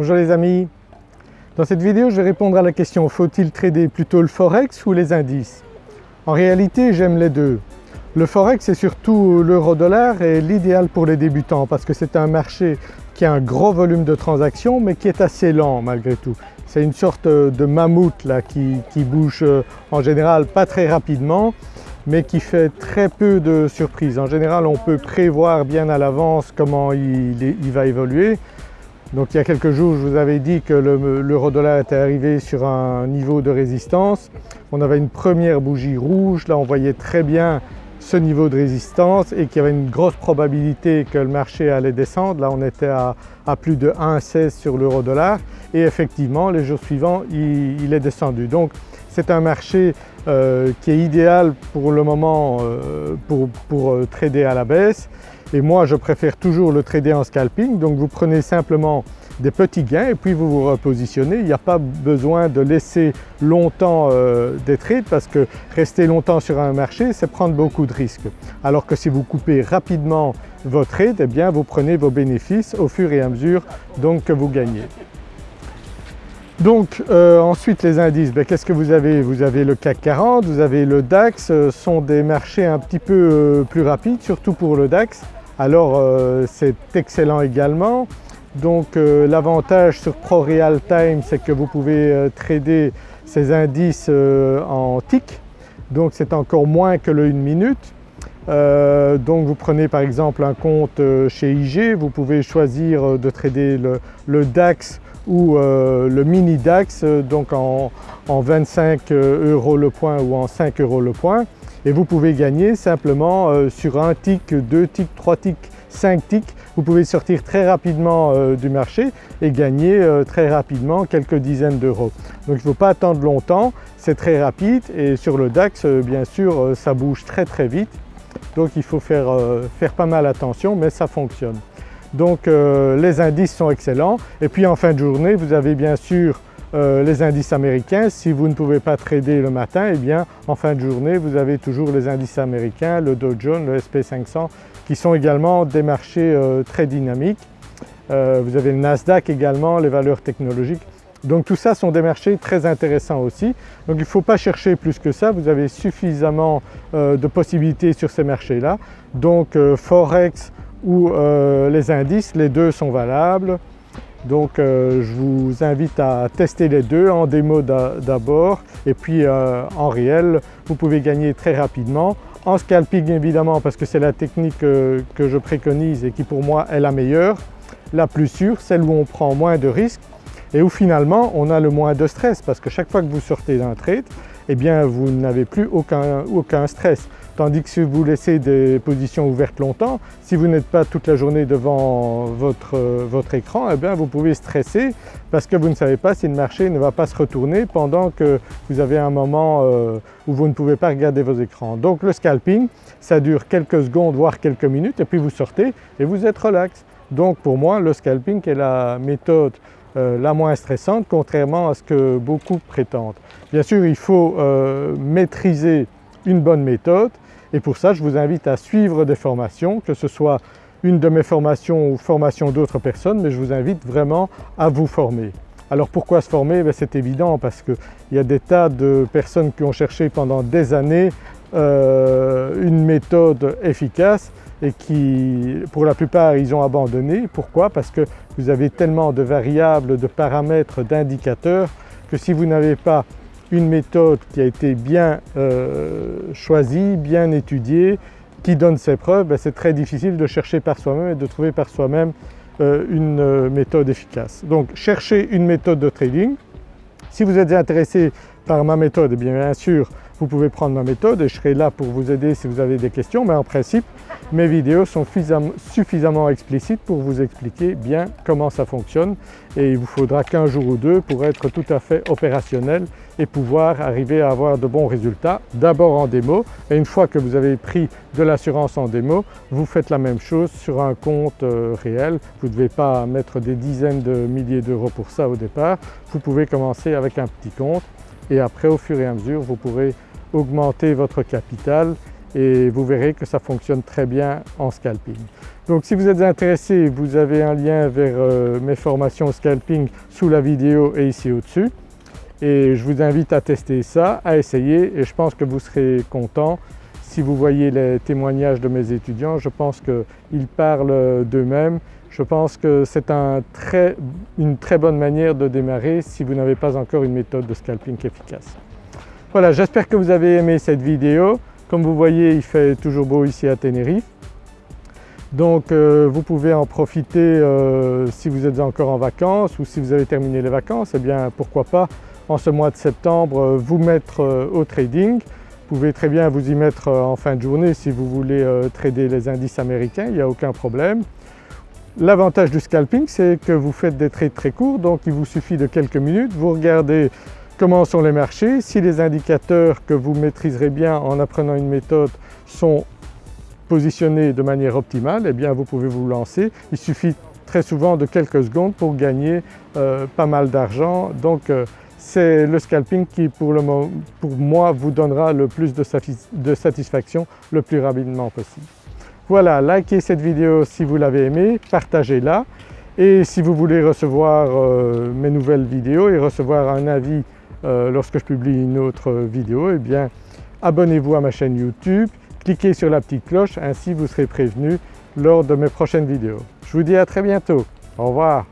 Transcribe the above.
Bonjour les amis, dans cette vidéo je vais répondre à la question faut-il trader plutôt le forex ou les indices? En réalité j'aime les deux. Le forex c'est surtout l'euro-dollar et l'idéal pour les débutants parce que c'est un marché qui a un gros volume de transactions mais qui est assez lent malgré tout. C'est une sorte de mammouth qui, bouge euh, en général pas très rapidement mais qui fait très peu de surprises. En général on peut prévoir bien à l'avance comment il, va évoluer. Donc il y a quelques jours je vous avais dit que l'euro-dollar était arrivé sur un niveau de résistance. On avait une première bougie rouge, là on voyait très bien ce niveau de résistance et qu'il y avait une grosse probabilité que le marché allait descendre. Là on était à, plus de 1,16 sur l'euro dollar et effectivement les jours suivants il, est descendu. Donc c'est un marché euh, qui est idéal pour le moment euh, pour, euh, trader à la baisse et moi je préfère toujours le trader en scalping donc vous prenez simplement des petits gains et puis vous vous repositionnez. Il n'y a pas besoin de laisser longtemps euh, des trades parce que rester longtemps sur un marché c'est prendre beaucoup de risques. Alors que si vous coupez rapidement vos trades, eh bien vous prenez vos bénéfices au fur et à mesure donc que vous gagnez. Donc euh, ensuite les indices, ben, qu'est-ce que vous avez? Vous avez le CAC 40, vous avez le DAX, ce euh, sont des marchés un petit peu plus rapides, surtout pour le DAX. Alors c'est excellent également. Donc euh, l'avantage sur Pro Real Time c'est que vous pouvez euh, trader ces indices euh, en tick, donc c'est encore moins que le 1 minute. donc vous prenez par exemple un compte chez IG, vous pouvez choisir de trader le, DAX ou le mini DAX donc en 25 euros le point ou en 5 euros le point et vous pouvez gagner simplement sur un tick, deux ticks, trois ticks 5 ticks, vous pouvez sortir très rapidement euh, du marché et gagner euh, très rapidement quelques dizaines d'euros. Donc il ne faut pas attendre longtemps, c'est très rapide et sur le DAX euh, bien sûr ça bouge très très vite donc il faut faire pas mal attention mais ça fonctionne. Donc les indices sont excellents et puis en fin de journée vous avez bien sûr les indices américains. Si vous ne pouvez pas trader le matin, eh bien en fin de journée vous avez toujours les indices américains, le Dow Jones, le SP500 qui sont également des marchés euh, très dynamiques. Euh, vous avez le Nasdaq également, les valeurs technologiques. Donc tout ça sont des marchés très intéressants aussi. Donc il ne faut pas chercher plus que ça, vous avez suffisamment euh, de possibilités sur ces marchés-là. Donc Forex ou les indices, les deux sont valables. Donc je vous invite à tester les deux en démo d'abord. Et puis en réel vous pouvez gagner très rapidement. En scalping évidemment parce que c'est la technique euh, que je préconise et qui pour moi est la meilleure, la plus sûre, celle où on prend moins de risques. Et où finalement on a le moins de stress parce que chaque fois que vous sortez d'un trade, eh bien vous n'avez plus aucun, stress. Tandis que si vous laissez des positions ouvertes longtemps, si vous n'êtes pas toute la journée devant votre, votre écran, eh bien vous pouvez stresser parce que vous ne savez pas si le marché ne va pas se retourner pendant que vous avez un moment euh, où vous ne pouvez pas regarder vos écrans. Donc le scalping, ça dure quelques secondes voire quelques minutes et puis vous sortez et vous êtes relax. Donc pour moi le scalping est la méthode euh, la moins stressante contrairement à ce que beaucoup prétendent. Bien sûr il faut euh, maîtriser une bonne méthode et pour ça je vous invite à suivre des formations, que ce soit une de mes formations ou formation d'autres personnes, mais je vous invite vraiment à vous former. Alors pourquoi se former? Ben, C'est évident parce qu'il y a des tas de personnes qui ont cherché pendant des années euh, une méthode efficace et qui pour la plupart ils ont abandonné. Pourquoi? Parce que vous avez tellement de variables, de paramètres, d'indicateurs que si vous n'avez pas une méthode qui a été bien euh, choisie, bien étudiée, qui donne ses preuves, ben, c'est très difficile de chercher par soi-même et de trouver par soi-même euh, une euh, méthode efficace. Donc cherchez une méthode de trading. Si vous êtes intéressé par ma méthode, eh bien, bien sûr vous pouvez prendre ma méthode et je serai là pour vous aider si vous avez des questions mais en principe mes vidéos sont suffisamment explicites pour vous expliquer bien comment ça fonctionne. Et il vous faudra qu'un jour ou deux pour être tout à fait opérationnel et pouvoir arriver à avoir de bons résultats, d'abord en démo et une fois que vous avez pris de l'assurance en démo, vous faites la même chose sur un compte euh, réel. Vous ne devez pas mettre des dizaines de milliers d'euros pour ça au départ, vous pouvez commencer avec un petit compte et après au fur et à mesure vous pourrez augmenter votre capital et vous verrez que ça fonctionne très bien en scalping. Donc si vous êtes intéressé, vous avez un lien vers euh, mes formations scalping sous la vidéo et ici au-dessus. Et je vous invite à tester ça, à essayer et je pense que vous serez content. Si vous voyez les témoignages de mes étudiants, je pense qu'ils parlent d'eux-mêmes. Je pense que c'est une très bonne manière de démarrer si vous n'avez pas encore une méthode de scalping efficace. Voilà, j'espère que vous avez aimé cette vidéo. Comme vous voyez, il fait toujours beau ici à Tenerife. Donc euh, vous pouvez en profiter euh, si vous êtes encore en vacances ou si vous avez terminé les vacances, eh bien pourquoi pas en ce mois de septembre euh, vous mettre au trading. Vous pouvez très bien vous y mettre en fin de journée si vous voulez trader les indices américains, il n'y a aucun problème. L'avantage du scalping c'est que vous faites des trades très courts donc il vous suffit de quelques minutes, vous regardez comment sont les marchés, si les indicateurs que vous maîtriserez bien en apprenant une méthode sont positionné de manière optimale, eh bien vous pouvez vous lancer. Il suffit très souvent de quelques secondes pour gagner euh, pas mal d'argent. Donc euh, c'est le scalping qui pour moi vous donnera le plus de, satisfaction le plus rapidement possible. Voilà, likez cette vidéo si vous l'avez aimée, partagez-la et si vous voulez recevoir euh, mes nouvelles vidéos et recevoir un avis lorsque je publie une autre vidéo, eh bien abonnez-vous à ma chaîne YouTube cliquez sur la petite cloche, ainsi vous serez prévenu lors de mes prochaines vidéos. Je vous dis à très bientôt, au revoir.